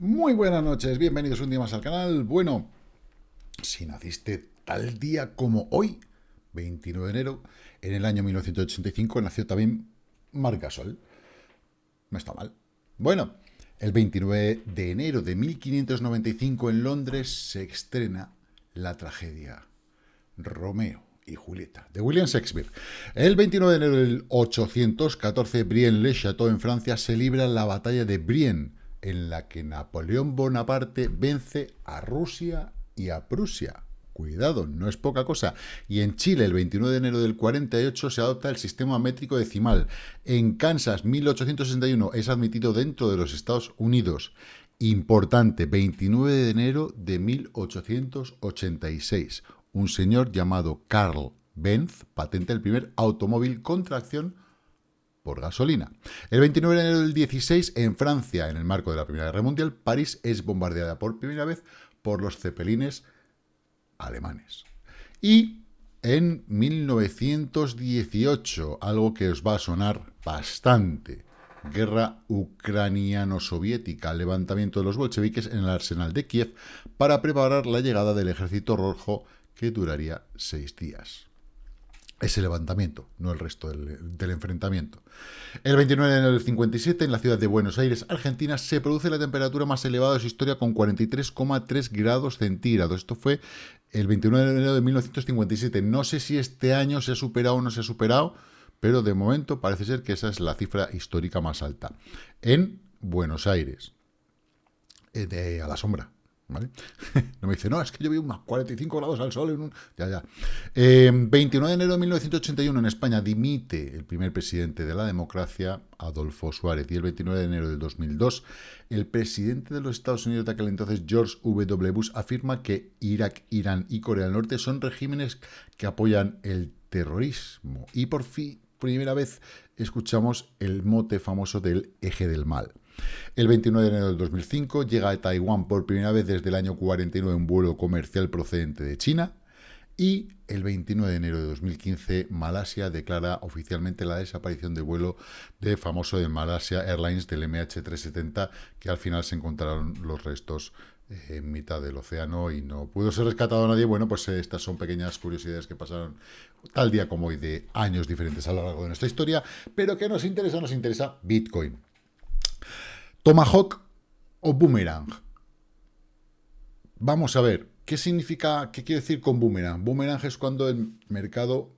Muy buenas noches, bienvenidos un día más al canal. Bueno, si naciste tal día como hoy, 29 de enero, en el año 1985 nació también Marc Gasol. No está mal. Bueno, el 29 de enero de 1595 en Londres se estrena la tragedia Romeo y Julieta, de William Shakespeare. El 29 de enero del 814, Brienne-le-Château en Francia se libra la batalla de Brienne, en la que Napoleón Bonaparte vence a Rusia y a Prusia. Cuidado, no es poca cosa. Y en Chile, el 29 de enero del 48, se adopta el sistema métrico decimal. En Kansas, 1861, es admitido dentro de los Estados Unidos. Importante, 29 de enero de 1886. Un señor llamado Carl Benz patenta el primer automóvil con tracción por gasolina. El 29 de enero del 16, en Francia, en el marco de la Primera Guerra Mundial, París es bombardeada por primera vez por los cepelines alemanes. Y en 1918, algo que os va a sonar bastante, guerra ucraniano-soviética, levantamiento de los bolcheviques en el arsenal de Kiev para preparar la llegada del ejército rojo que duraría seis días ese levantamiento, no el resto del, enfrentamiento. El 29 de enero del 57, en la ciudad de Buenos Aires, Argentina, se produce la temperatura más elevada de su historia con 43,3 grados centígrados. Esto fue el 29 de enero de 1957. No sé si este año se ha superado o no se ha superado, pero de momento parece ser que esa es la cifra histórica más alta. En Buenos Aires, eh, a la sombra, ¿Vale? no me dice, no, es que yo vi unos 45 grados al sol en un... Ya, ya. 29 eh, de enero de 1981 en España dimite el primer presidente de la democracia, Adolfo Suárez, y el 29 de enero del 2002 el presidente de los Estados Unidos de aquel entonces, George W. Bush, afirma que Irak, Irán y Corea del Norte son regímenes que apoyan el terrorismo. Y por fin, primera vez, escuchamos el mote famoso del eje del mal. El 29 de enero del 2005 llega a Taiwán por primera vez desde el año 49 un vuelo comercial procedente de China. Y el 29 de enero de 2015, Malasia declara oficialmente la desaparición de vuelo de famoso de Malasia Airlines del MH370, que al final se encontraron los restos eh, en mitad del océano y no pudo ser rescatado nadie. Bueno, pues eh, estas son pequeñas curiosidades que pasaron tal día como hoy de años diferentes a lo largo de nuestra historia, pero que nos interesa, nos interesa Bitcoin. Tomahawk o boomerang. Vamos a ver, ¿qué significa, qué quiere decir con boomerang? Boomerang es cuando el mercado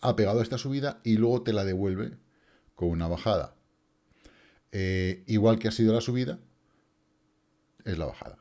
ha pegado esta subida y luego te la devuelve con una bajada. Eh, igual que ha sido la subida, es la bajada.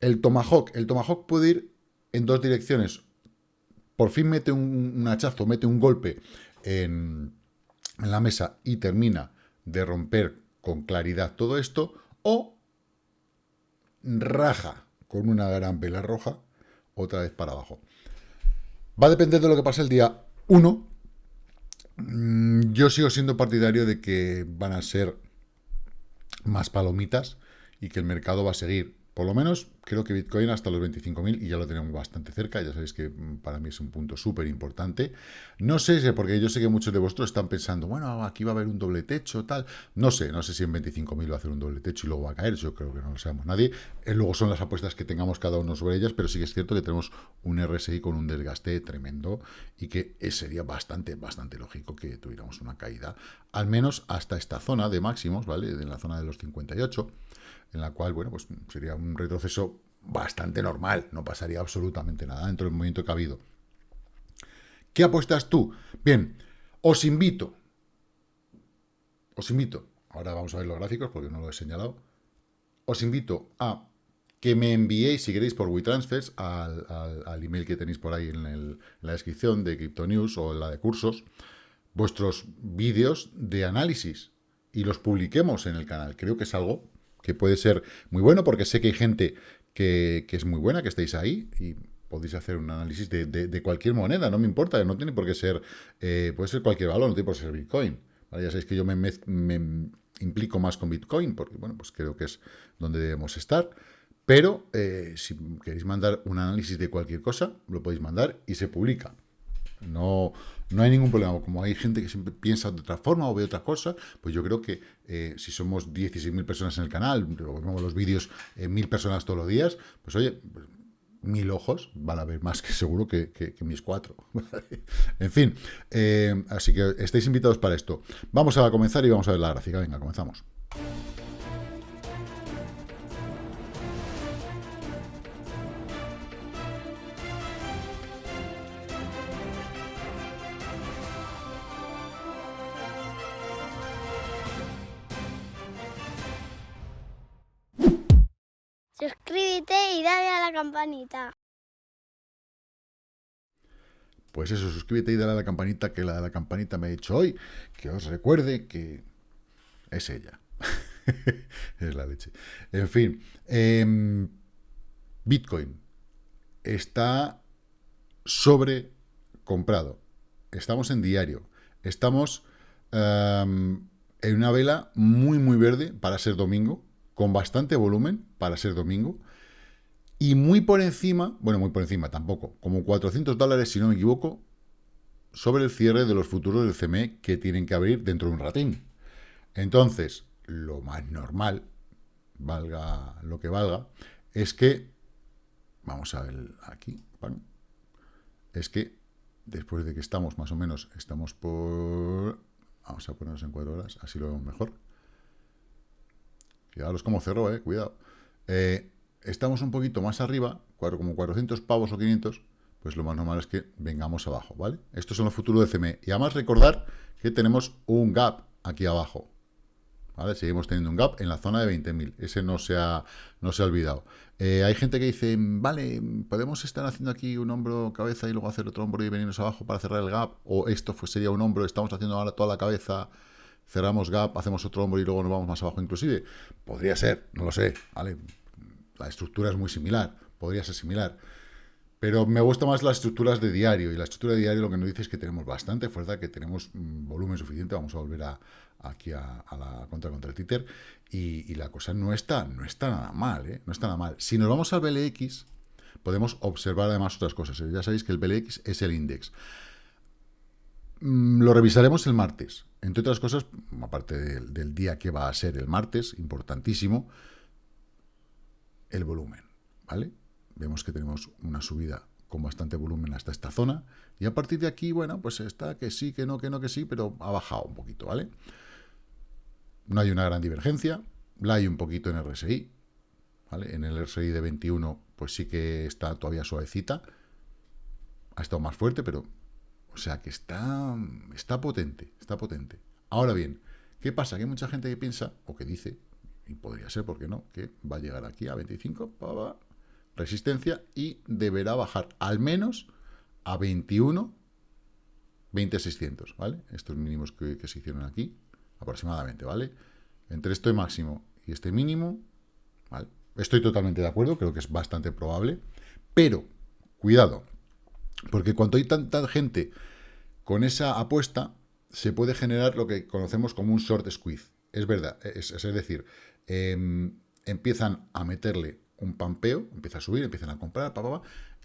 El Tomahawk, el Tomahawk puede ir en dos direcciones. Por fin mete un, hachazo, mete un golpe en la mesa y termina de romper con claridad todo esto, o raja con una gran vela roja, otra vez para abajo. Va a depender de lo que pase el día 1. Mm, yo sigo siendo partidario de que van a ser más palomitas y que el mercado va a seguir por lo menos creo que Bitcoin hasta los 25.000 y ya lo tenemos bastante cerca, ya sabéis que mm, para mí es un punto súper importante. No sé, porque yo sé que muchos de vosotros están pensando, bueno, aquí va a haber un doble techo, tal. No sé, no sé si en 25.000 va a hacer un doble techo y luego va a caer, yo creo que no lo sabemos nadie. Eh, luego son las apuestas que tengamos cada uno sobre ellas, pero sí que es cierto que tenemos un RSI con un desgaste tremendo y que sería bastante, bastante lógico que tuviéramos una caída, al menos hasta esta zona de máximos, ¿vale? En la zona de los 58 en la cual, bueno, pues sería un retroceso bastante normal, no pasaría absolutamente nada dentro del movimiento que ha habido. ¿Qué apuestas tú? Bien, os invito, os invito, ahora vamos a ver los gráficos porque no lo he señalado, os invito a que me enviéis, si queréis, por WeTransfers, al, al, email que tenéis por ahí en, en la descripción de Crypto News o en la de cursos, vuestros vídeos de análisis y los publiquemos en el canal. Creo que es algo que puede ser muy bueno, porque sé que hay gente que, es muy buena, que estáis ahí, y podéis hacer un análisis de, cualquier moneda, no me importa, no tiene por qué ser, eh, puede ser cualquier valor, no tiene por qué ser Bitcoin. Ya sabéis que yo me, implico más con Bitcoin, porque bueno, pues creo que es donde debemos estar. Pero eh, si queréis mandar un análisis de cualquier cosa, lo podéis mandar y se publica. No, no hay ningún problema. Como hay gente que siempre piensa de otra forma o ve otras cosas, pues yo creo que eh, si somos 16.000 personas en el canal, vemos los vídeos en mil personas todos los días, pues oye, pues, mil ojos van a ver más que seguro que, mis cuatro. en fin, eh, así que estáis invitados para esto. Vamos a comenzar y vamos a ver la gráfica. Venga, comenzamos. Suscríbete y dale a la campanita. Pues eso, suscríbete y dale a la campanita, que la de la campanita me ha dicho hoy, que os recuerde que es ella. es la leche. En fin, em, Bitcoin está sobrecomprado. Estamos en diario. Estamos em, en una vela muy, muy verde para ser domingo con bastante volumen para ser domingo, y muy por encima, bueno, muy por encima tampoco, como 400 dólares, si no me equivoco, sobre el cierre de los futuros del CME que tienen que abrir dentro de un ratín. Entonces, lo más normal, valga lo que valga, es que, vamos a ver aquí, es que después de que estamos más o menos, estamos por, vamos a ponernos en cuatro horas, así lo vemos mejor, Fijaros cómo cerró, eh, cuidado. Eh, estamos un poquito más arriba, como 400 pavos o 500, pues lo más normal es que vengamos abajo, ¿vale? Estos son los futuros de CME. Y además recordar que tenemos un gap aquí abajo, ¿vale? Seguimos teniendo un gap en la zona de 20.000. Ese no se ha, no se ha olvidado. Eh, hay gente que dice, vale, podemos estar haciendo aquí un hombro, cabeza y luego hacer otro hombro y venirnos abajo para cerrar el gap, o esto sería un hombro, estamos haciendo ahora toda la cabeza cerramos gap, hacemos otro hombro y luego nos vamos más abajo inclusive. Podría ser, no lo sé, ¿vale? La estructura es muy similar, podría ser similar. Pero me gusta más las estructuras de diario, y la estructura de diario lo que nos dice es que tenemos bastante fuerza, que tenemos mm, volumen suficiente, vamos a volver a, aquí a, la contra contra el títer, y, la cosa no está, no está nada mal, ¿eh? no está nada mal. Si nos vamos al BLX, podemos observar además otras cosas. Ya sabéis que el BLX es el índice. Mm, lo revisaremos el martes. Entre otras cosas, aparte del, día que va a ser el martes, importantísimo, el volumen, ¿vale? Vemos que tenemos una subida con bastante volumen hasta esta zona, y a partir de aquí, bueno, pues está que sí, que no, que no, que sí, pero ha bajado un poquito, ¿vale? No hay una gran divergencia, la hay un poquito en RSI, ¿vale? En el RSI de 21, pues sí que está todavía suavecita, ha estado más fuerte, pero o sea que está, está potente, está potente. Ahora bien, ¿qué pasa? Que hay mucha gente que piensa, o que dice, y podría ser, ¿por qué no?, que va a llegar aquí a 25, pa, resistencia, y deberá bajar al menos a 21, 20,600, ¿vale? Estos mínimos que, que se hicieron aquí, aproximadamente, ¿vale? Entre este máximo y este mínimo, ¿vale? Estoy totalmente de acuerdo, creo que es bastante probable, pero, cuidado, porque cuando hay tanta gente con esa apuesta, se puede generar lo que conocemos como un short squeeze. Es verdad, es, decir, em, empiezan a meterle un pampeo, empieza a subir, empiezan a comprar,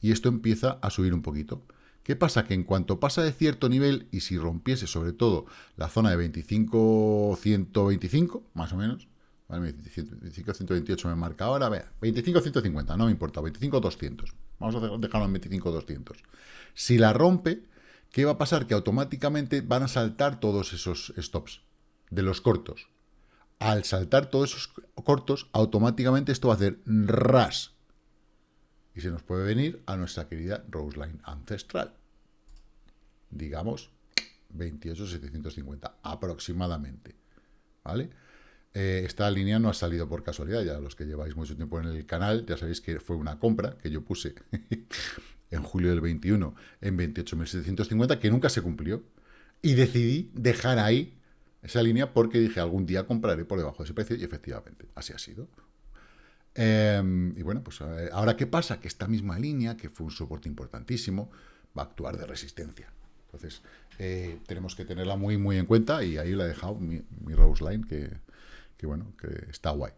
y esto empieza a subir un poquito. ¿Qué pasa? Que en cuanto pasa de cierto nivel, y si rompiese sobre todo la zona de 25-125, más o menos, 25-128 me marca ahora, 25-150, no me importa, 25-200, Vamos a dejarlo en 25.200. Si la rompe, ¿qué va a pasar? Que automáticamente van a saltar todos esos stops de los cortos. Al saltar todos esos cortos, automáticamente esto va a hacer ras. Y se nos puede venir a nuestra querida Roseline ancestral. Digamos 28.750 aproximadamente. ¿Vale? Eh, esta línea no ha salido por casualidad, ya los que lleváis mucho tiempo en el canal, ya sabéis que fue una compra que yo puse en julio del 21 en 28.750, que nunca se cumplió, y decidí dejar ahí esa línea porque dije, algún día compraré por debajo de ese precio, y efectivamente, así ha sido. Em, y bueno, pues eh, ahora ¿qué pasa? Que esta misma línea, que fue un soporte importantísimo, va a actuar de resistencia. Entonces, eh, tenemos que tenerla muy, muy en cuenta, y ahí la he dejado mi, mi Rose Line, que que bueno, que está guay.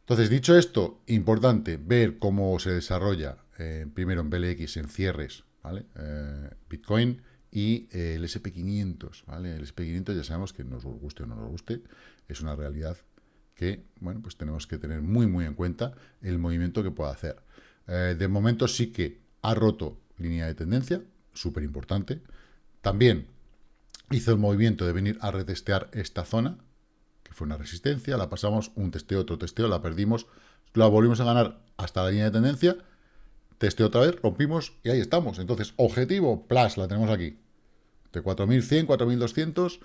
Entonces, dicho esto, importante ver cómo se desarrolla, eh, primero en BLX, en cierres, ¿vale? Eh, Bitcoin y eh, el SP500, ¿vale? El SP500 ya sabemos que nos guste o no nos guste, es una realidad que, bueno, pues tenemos que tener muy, muy en cuenta el movimiento que pueda hacer. De momento sí que ha roto línea de tendencia, súper importante. También hizo el movimiento de venir a retestear esta zona, que fue una resistencia, la pasamos, un testeo, otro testeo, la perdimos, la volvimos a ganar hasta la línea de tendencia, testeo otra vez, rompimos y ahí estamos. Entonces, objetivo, plus, la tenemos aquí. De 4.100, 4.200,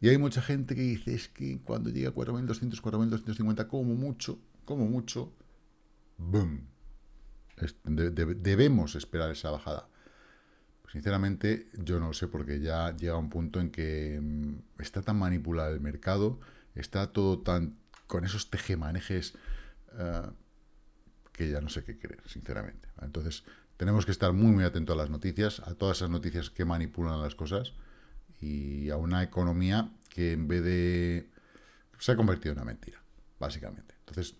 y hay mucha gente que dice, es que cuando llega a 4.200, 4.250, como mucho, como mucho, boom. debemos esperar esa bajada. Sinceramente, yo no sé, porque ya llega un punto en que mm, está tan manipulado el mercado, está todo tan con esos tejemanejes uh, que ya no sé qué creer, sinceramente. Entonces, tenemos que estar muy, muy atentos a las noticias, a todas esas noticias que manipulan las cosas y a una economía que en vez de... se ha convertido en una mentira, básicamente. Entonces,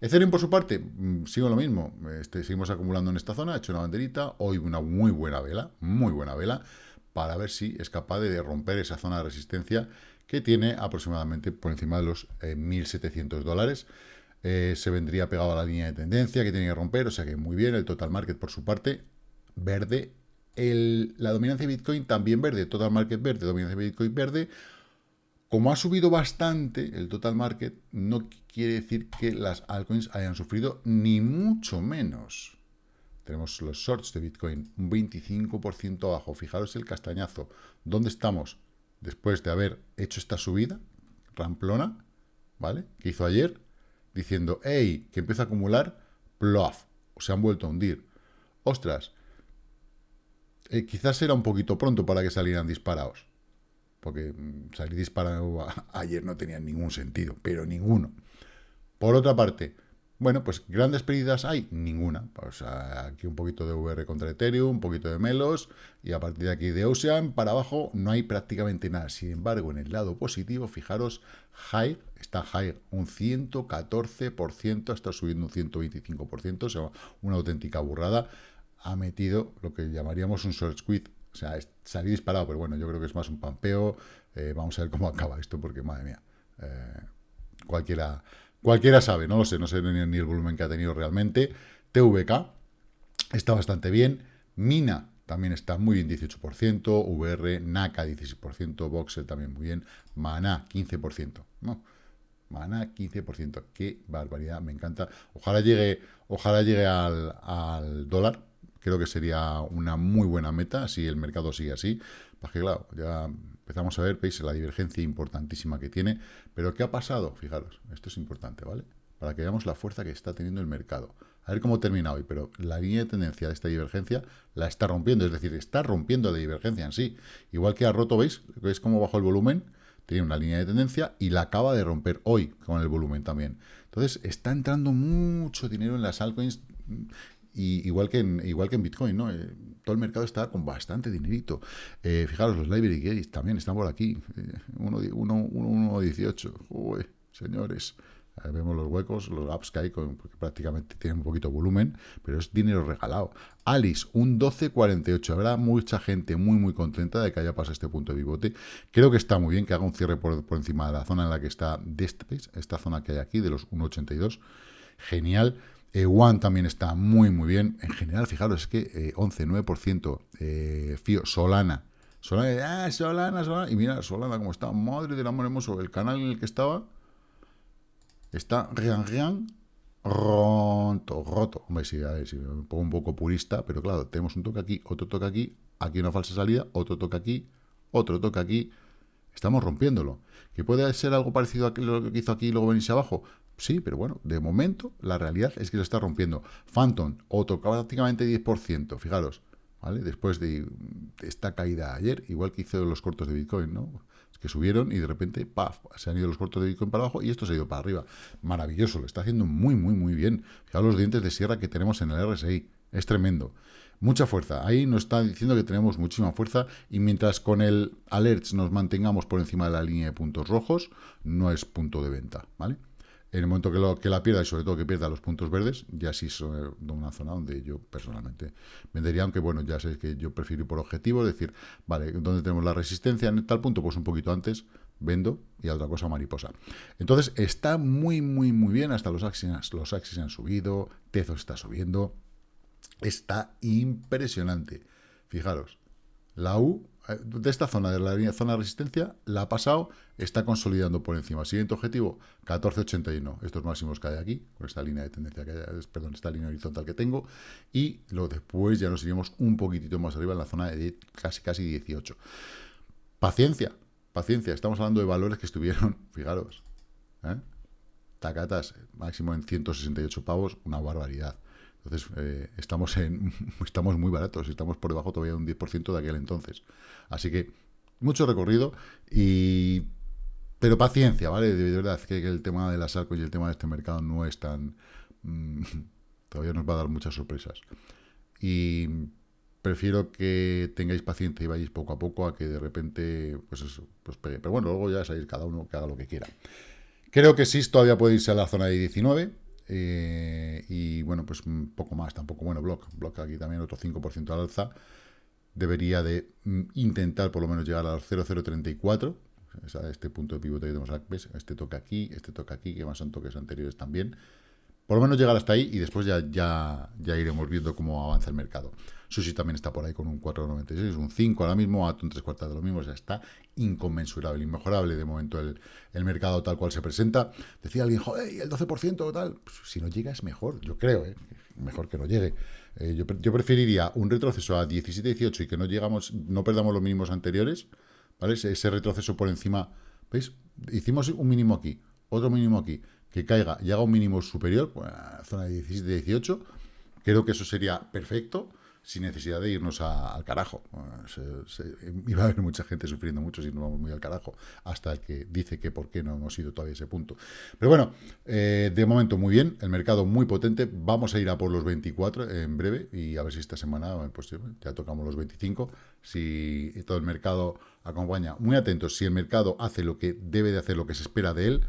Ethereum, por su parte, mm, sigo lo mismo. Este, seguimos acumulando en esta zona, he hecho una banderita, hoy una muy buena vela, muy buena vela, para ver si es capaz de romper esa zona de resistencia que tiene aproximadamente por encima de los 1.700 eh, dólares. Eh, se vendría pegado a la línea de tendencia que tiene que romper, o sea que muy bien, el total market por su parte, verde, la dominancia de Bitcoin también verde, total market verde, dominancia de Bitcoin verde, como ha subido bastante el total market, no quiere decir que las altcoins hayan sufrido ni mucho menos. Tenemos los shorts de Bitcoin, un 25% abajo. Fijaros el castañazo. ¿Dónde estamos? Después de haber hecho esta subida, ramplona, ¿vale? Que hizo ayer, diciendo, hey, que empieza a acumular, plof, se han vuelto a hundir. Ostras, eh, quizás era un poquito pronto para que salieran disparados porque mm, salir disparado ayer no tenía ningún sentido, pero ninguno. Por otra parte, bueno, pues grandes pérdidas hay, ninguna. Pues aquí un poquito de VR contra Ethereum, un poquito de Melos, y a partir de aquí de Ocean, para abajo no hay prácticamente nada. Sin embargo, en el lado positivo, fijaros, High, está High un 114%, está subiendo un 125%, o sea, una auténtica burrada. Ha metido lo que llamaríamos un short squid o sea, salí disparado, pero bueno, yo creo que es más un pampeo. Eh, vamos a ver cómo acaba esto, porque madre mía, eh, cualquiera, cualquiera sabe, no lo sé, no sé ni, el volumen que ha tenido realmente. TVK está bastante bien. Mina también está muy bien, 18%. VR, NACA, 16%. Voxel también muy bien. Mana, 15%. ¿no? Mana, 15%. Qué barbaridad, me encanta. Ojalá llegue, ojalá llegue al, al dólar, creo que sería una muy buena meta si el mercado sigue así. Porque claro, ya empezamos a ver, veis, la divergencia importantísima que tiene. Pero ¿qué ha pasado? Fijaros, esto es importante, ¿vale? Para que veamos la fuerza que está teniendo el mercado. A ver cómo termina hoy, pero la línea de tendencia de esta divergencia la está rompiendo, es decir, está rompiendo la divergencia en sí. Igual que ha roto, ¿veis? ¿Veis cómo bajó el volumen? Tiene una línea de tendencia y la acaba de romper hoy con el volumen también. Entonces, está entrando mucho dinero en las altcoins igual, que en, igual que en Bitcoin, ¿no? Todo el mercado está con bastante dinerito. Eh, fijaros, los library gates también están por aquí. 1.18. Eh, señores. vemos los huecos, los apps que hay, porque prácticamente tienen un poquito de volumen, pero es dinero regalado. Alice, un 12.48. Habrá mucha gente muy, muy contenta de que haya pasado este punto de pivote. Creo que está muy bien que haga un cierre por, por encima de la zona en la que está de este, esta zona que hay aquí, de los 1.82. Genial. Eh, One también está muy, muy bien. En general, fijaros, es que eh, 11, 9%. Eh, Fío, Solana. Solana, ah, Solana, Solana. Y mira, Solana como está. Madre del amor hermoso. El canal en el que estaba está rian, rian, roto, roto. Hombre, sí, a ver, si me pongo un poco purista, pero claro, tenemos un toque aquí, otro toque aquí, aquí una falsa salida, otro toque aquí, otro toque aquí. Estamos rompiéndolo. ¿Que puede ser algo parecido a lo que hizo aquí y luego venirse abajo? Sí, pero bueno, de momento la realidad es que lo está rompiendo. Phantom, otro prácticamente 10%, fijaros, ¿vale? Después de esta caída ayer, igual que hizo los cortos de Bitcoin, ¿no? Es que subieron y de repente, ¡paf!, se han ido los cortos de Bitcoin para abajo y esto se ha ido para arriba. Maravilloso, lo está haciendo muy, muy, muy bien. Fijaros los dientes de sierra que tenemos en el RSI, es tremendo. Mucha fuerza. Ahí nos está diciendo que tenemos muchísima fuerza y mientras con el alerts nos mantengamos por encima de la línea de puntos rojos, no es punto de venta, ¿vale? En el momento que, lo, que la pierda y sobre todo que pierda los puntos verdes, ya sí es una zona donde yo personalmente vendería, aunque bueno, ya sé que yo prefiero ir por objetivo, decir, vale, ¿dónde tenemos la resistencia en tal punto? Pues un poquito antes, vendo y a otra cosa mariposa. Entonces está muy, muy, muy bien, hasta los axis, los axis han subido, Tezo está subiendo, está impresionante. Fijaros, la U eh, de esta zona, de la zona de resistencia, la ha pasado, está consolidando por encima. Siguiente objetivo, 14.81. Estos máximos que hay aquí, con esta línea de tendencia que hay, perdón, esta línea horizontal que tengo. Y luego después ya nos iríamos un poquitito más arriba en la zona de casi, casi 18. Paciencia, paciencia. Estamos hablando de valores que estuvieron, fijaros, ¿eh? tacatas, máximo en 168 pavos, una barbaridad. Entonces, eh, estamos, en, estamos muy baratos, estamos por debajo todavía de un 10% de aquel entonces. Así que, mucho recorrido, y pero paciencia, ¿vale? De verdad, que, el tema de las arcos y el tema de este mercado no es tan... Mm, todavía nos va a dar muchas sorpresas. Y prefiero que tengáis paciencia y vayáis poco a poco a que de repente, pues eso, pues. Pero bueno, luego ya sabéis cada uno que haga lo que quiera. Creo que sí, todavía puede irse a la zona de 19, eh, y bueno, pues un poco más, tampoco, bueno, Block, Block aquí también otro 5% al alza, debería de mm, intentar por lo menos llegar al 0,034, este punto de pivote que tenemos aquí, este toca aquí, este toca aquí, que más son toques anteriores también, por lo menos llegar hasta ahí y después ya, ya, ya iremos viendo cómo avanza el mercado. Sushi también está por ahí con un 4,96, un 5 ahora mismo, Atom 3 cuartas de lo mismo, o sea, está inconmensurable, inmejorable de momento el, mercado tal cual se presenta. Decía alguien, joder, el 12% o tal, pues, si no llega es mejor, yo creo, ¿eh? mejor que no llegue. Eh, yo, preferiría un retroceso a 17-18 y que no llegamos, no perdamos los mínimos anteriores, ¿vale? Ese, retroceso por encima, ¿veis? Hicimos un mínimo aquí, otro mínimo aquí, que caiga y haga un mínimo superior, pues, zona de 17-18, creo que eso sería perfecto sin necesidad de irnos al carajo. iba a haber mucha gente sufriendo mucho si nos vamos muy al carajo, hasta el que dice que por qué no hemos ido todavía a ese punto. Pero bueno, eh, de momento muy bien, el mercado muy potente, vamos a ir a por los 24 en breve y a ver si esta semana pues, ya tocamos los 25, si todo el mercado acompaña. Muy atentos, si el mercado hace lo que debe de hacer, lo que se espera de él,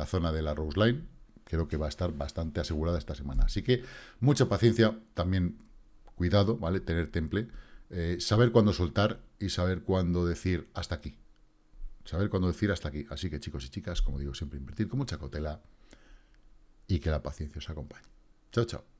la zona de la Rose Line, creo que va a estar bastante asegurada esta semana. Así que mucha paciencia, también cuidado, ¿vale? Tener temple, eh, saber cuándo soltar y saber cuándo decir hasta aquí. Saber cuándo decir hasta aquí. Así que chicos y chicas, como digo, siempre invertir con mucha cautela y que la paciencia os acompañe. Chao, chao.